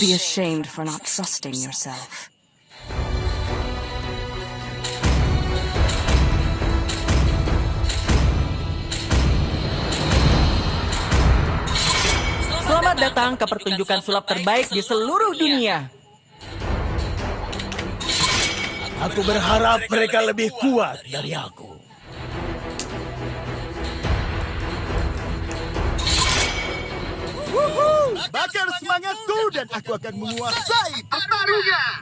Be ashamed for not trusting yourself. Selamat datang ke pertunjukan sulap terbaik di seluruh dunia. Aku berharap mereka lebih kuat dari aku. Wuhu! Bakar semangatku dan aku akan menguasai pertarungan.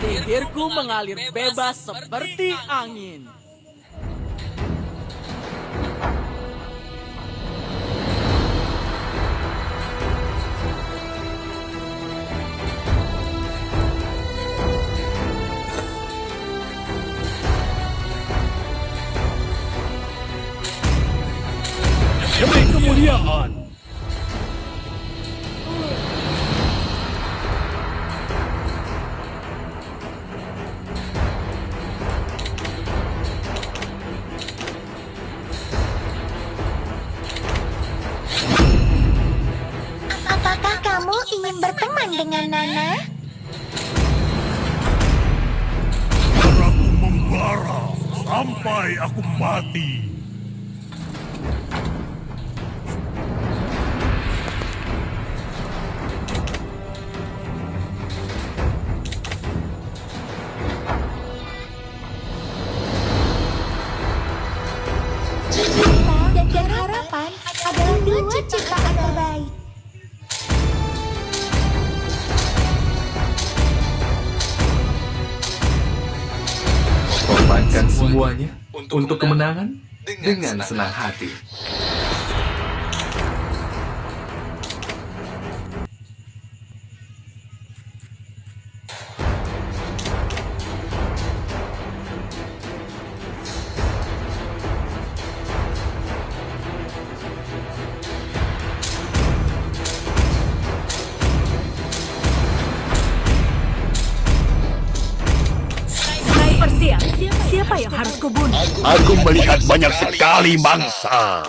Sihirku mengalir bebas seperti angin. Untuk kemenangan dengan senang hati. Aku melihat banyak sekali mangsa.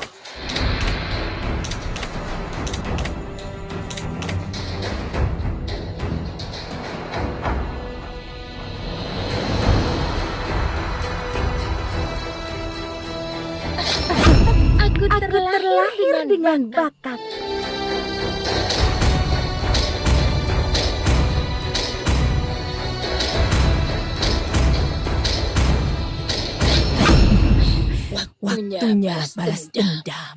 Waktunya balas dendam.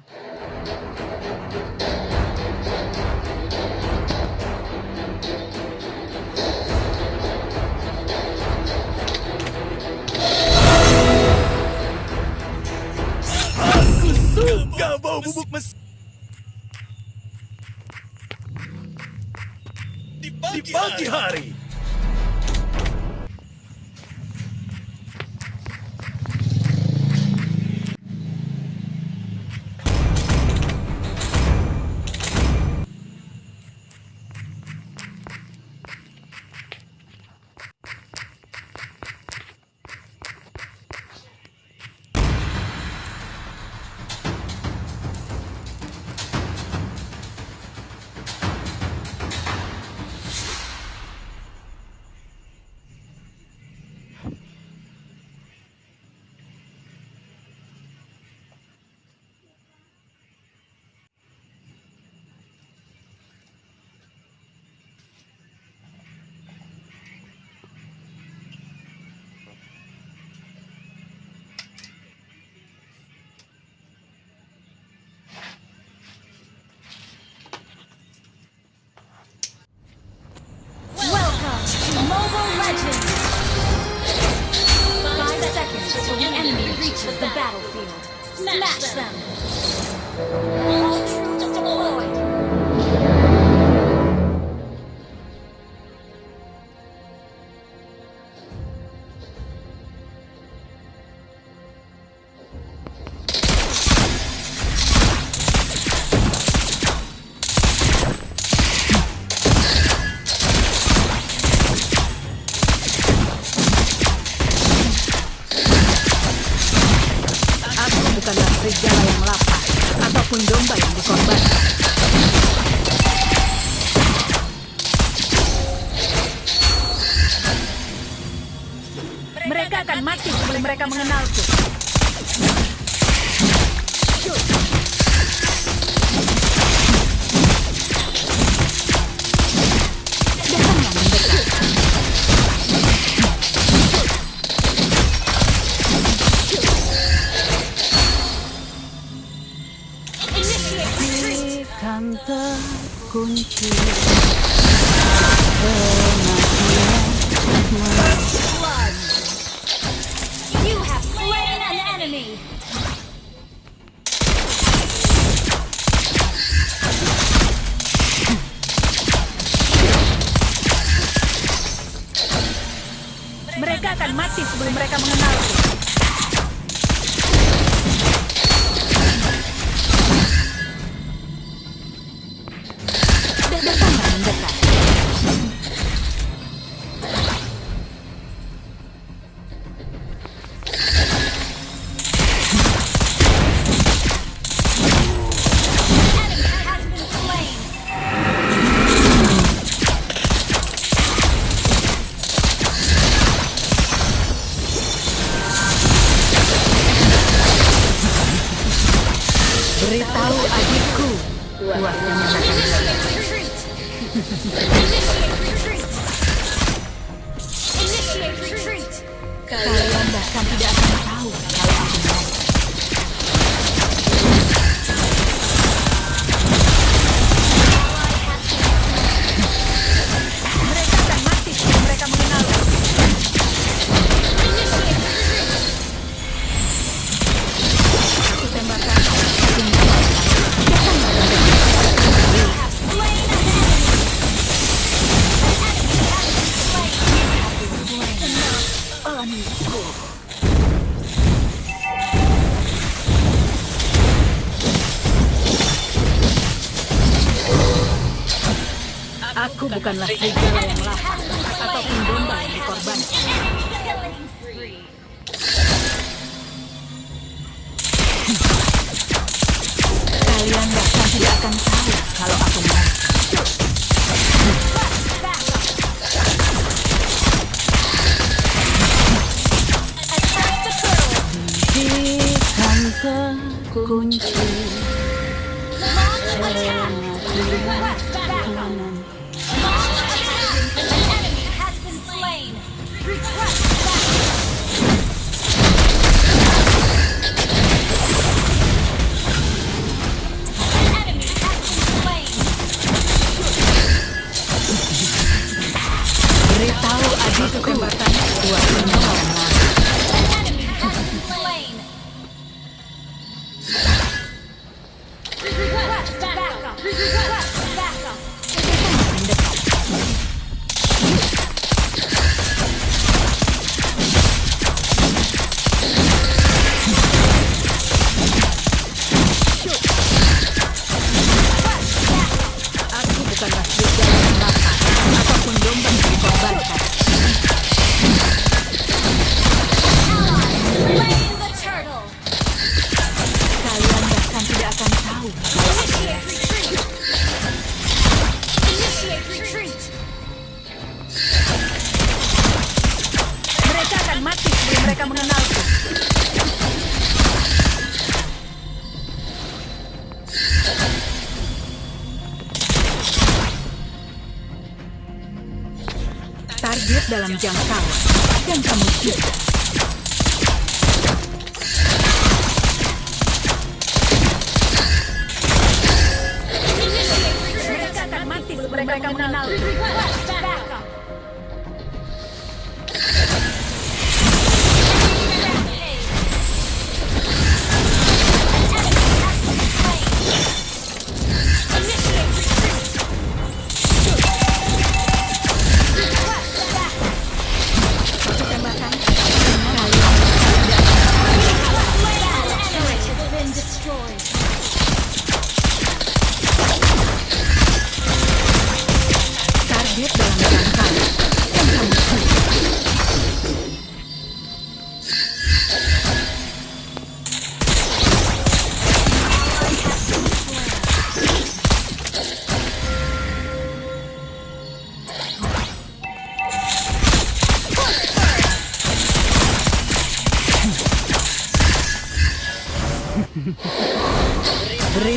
Aku suka bau bubuk mes. Di pagi hari. Reaches the battlefield. Smash them! All akan mati sebelum mereka mengenalku. Beritahu adikku. Buat menyatakan. Kalian bahkan tidak akan tahu kalau Aku bukanlah segala yang lapar ataupun domba yang dikorban. Kalian bahkan tidak akan tahu kalau aku mau. Kunci. Long!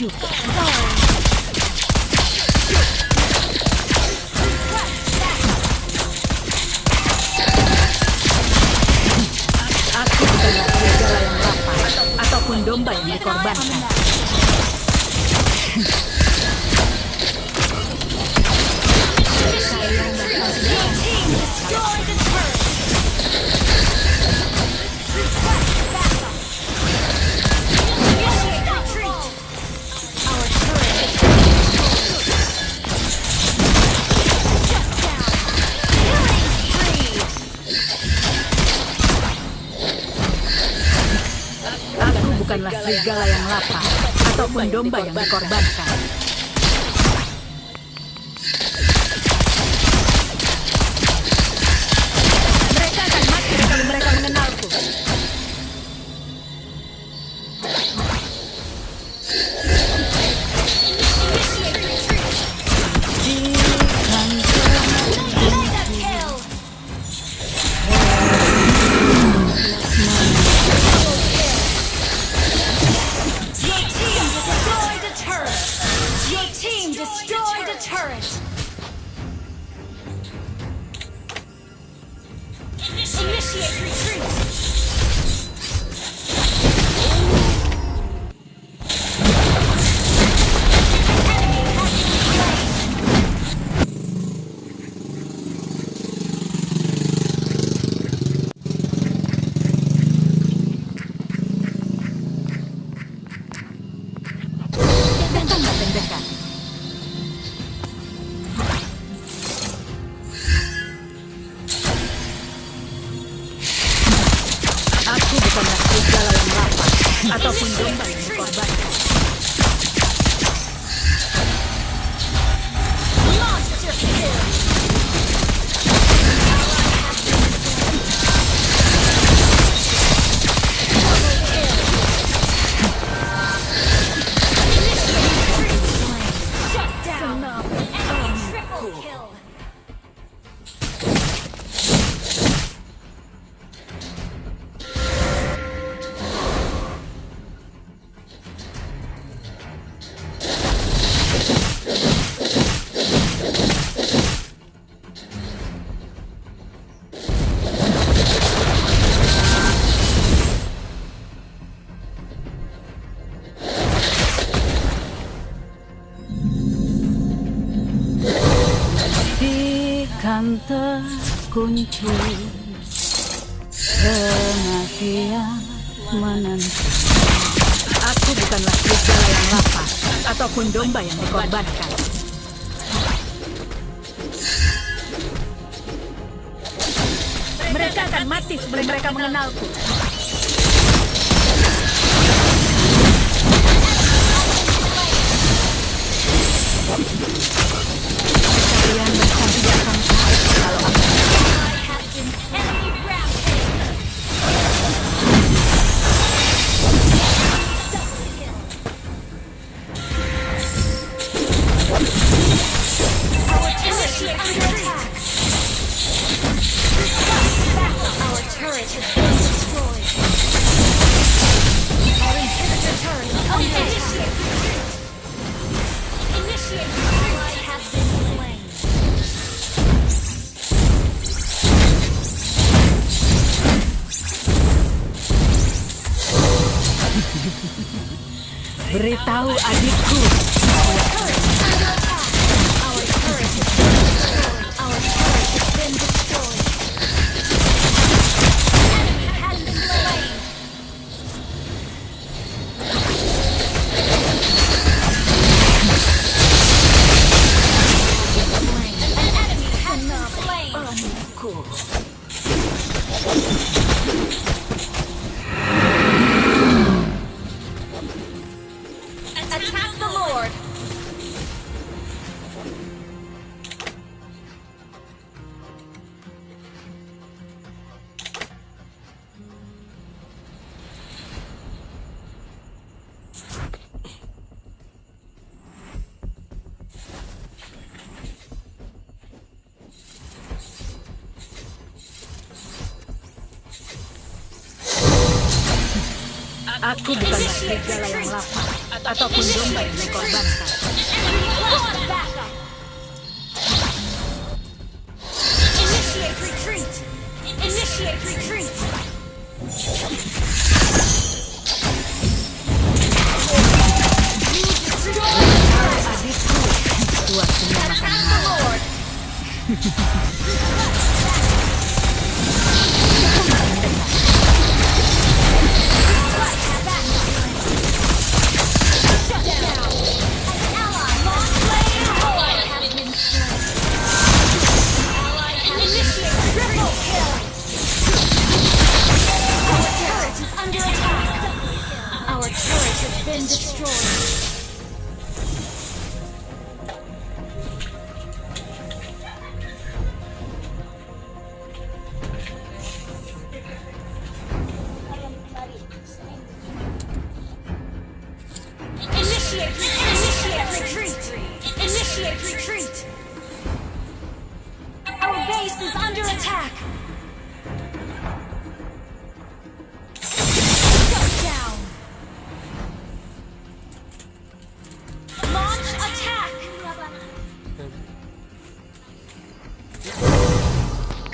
you. domba yang dikorbankan. un kunci kematian menentu. Aku bukanlah serigala yang lapar ataupun domba yang dikorbankan. Mereka akan mati sebelum mereka mengenalku. Beritahu adikku Oh. Aku bukanlah serigala yang lapar ataupun domba yang dikorbankan.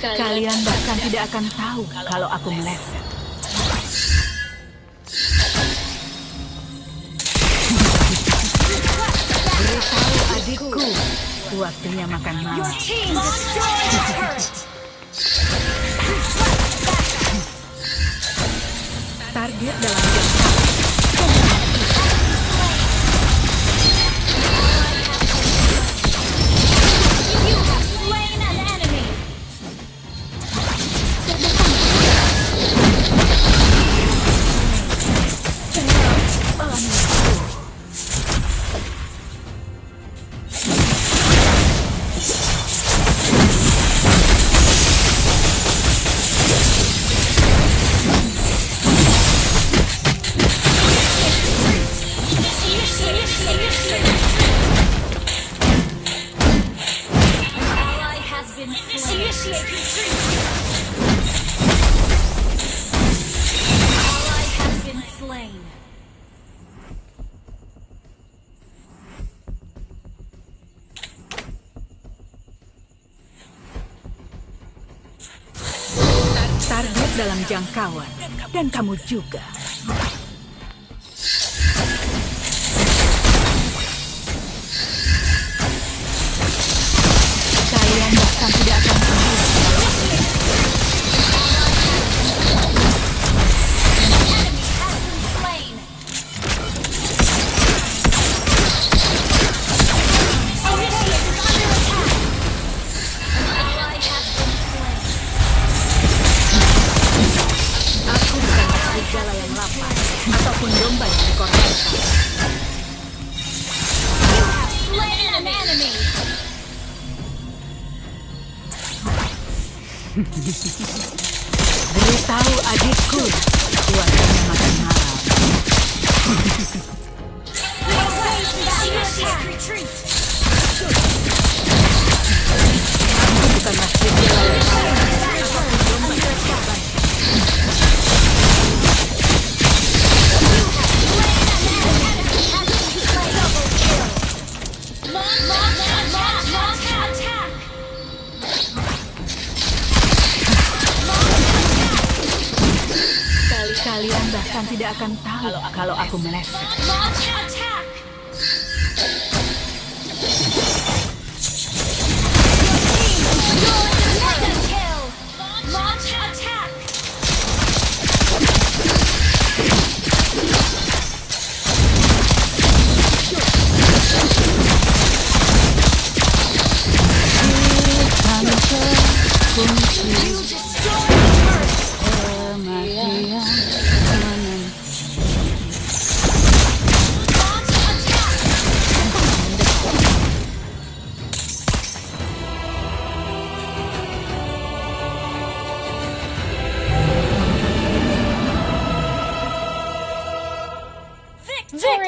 Kalian bahkan tidak akan tahu kalau aku meleset. Waktunya makan malam. Target dalam jangka. dalam jangkauan. Dan kamu juga. Beritahu adikku, kuatnya makan malam. Aku bukan masjid yang lain. Kalian tidak akan tahu kalau aku meleset.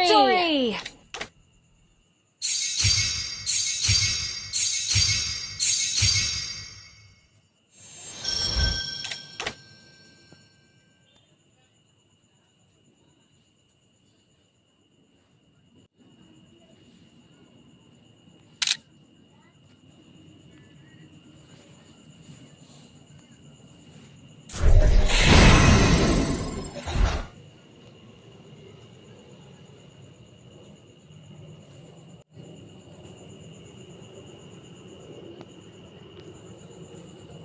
Victory!